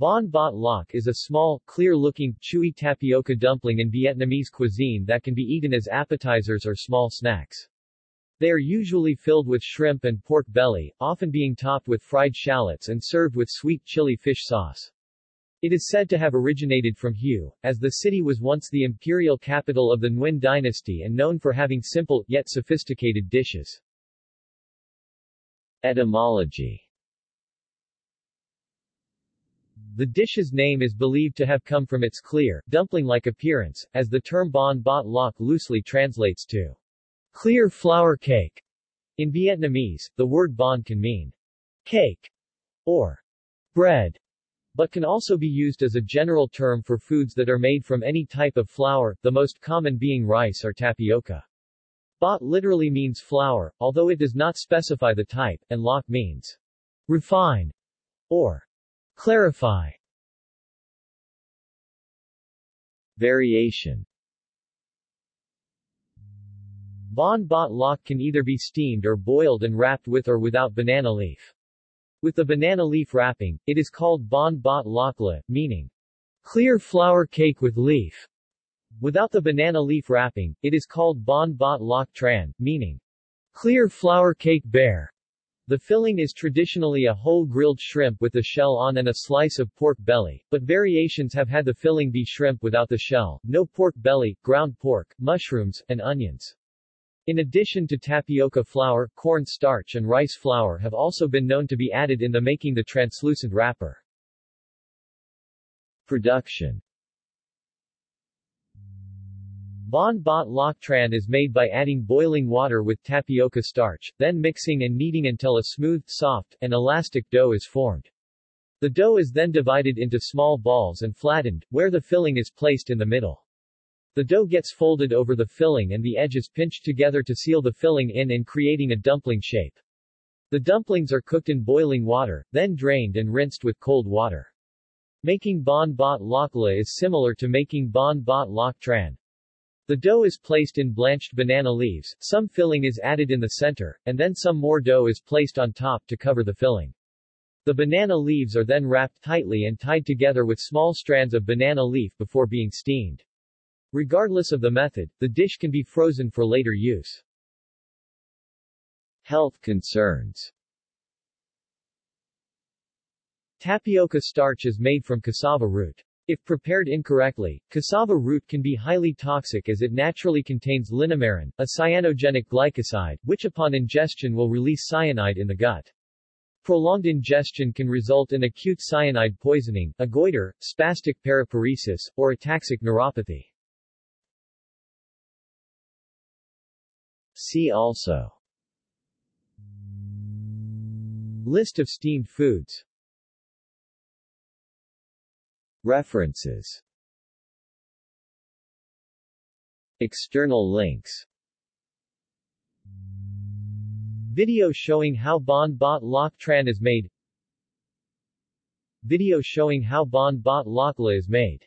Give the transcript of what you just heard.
Banh Bot Loc is a small, clear-looking, chewy tapioca dumpling in Vietnamese cuisine that can be eaten as appetizers or small snacks. They are usually filled with shrimp and pork belly, often being topped with fried shallots and served with sweet chili fish sauce. It is said to have originated from Hue, as the city was once the imperial capital of the Nguyen dynasty and known for having simple, yet sophisticated dishes. Etymology The dish's name is believed to have come from its clear, dumpling-like appearance, as the term banh bot loc loosely translates to clear flour cake. In Vietnamese, the word banh can mean cake or bread, but can also be used as a general term for foods that are made from any type of flour, the most common being rice or tapioca. Bot literally means flour, although it does not specify the type, and loc means refine or Clarify Variation Banh bot loc can either be steamed or boiled and wrapped with or without banana leaf. With the banana leaf wrapping, it is called banh bot loc le, meaning clear flour cake with leaf. Without the banana leaf wrapping, it is called banh bot loc tran, meaning clear flour cake bare. The filling is traditionally a whole grilled shrimp with the shell on and a slice of pork belly, but variations have had the filling be shrimp without the shell, no pork belly, ground pork, mushrooms, and onions. In addition to tapioca flour, corn starch and rice flour have also been known to be added in the making the translucent wrapper. Production Banh Bot Loc Tran is made by adding boiling water with tapioca starch, then mixing and kneading until a smooth, soft, and elastic dough is formed. The dough is then divided into small balls and flattened, where the filling is placed in the middle. The dough gets folded over the filling and the edges pinched together to seal the filling in and creating a dumpling shape. The dumplings are cooked in boiling water, then drained and rinsed with cold water. Making banh bot loc la is similar to making banh bot loc tran. The dough is placed in blanched banana leaves, some filling is added in the center, and then some more dough is placed on top to cover the filling. The banana leaves are then wrapped tightly and tied together with small strands of banana leaf before being steamed. Regardless of the method, the dish can be frozen for later use. Health concerns Tapioca starch is made from cassava root. If prepared incorrectly, cassava root can be highly toxic as it naturally contains linamarin, a cyanogenic glycoside, which upon ingestion will release cyanide in the gut. Prolonged ingestion can result in acute cyanide poisoning, a goiter, spastic paraparesis, or ataxic neuropathy. See also List of steamed foods References. External links. Video showing how Banh Bot Loc Tran is made. Video showing how Banh Bot Loc La is made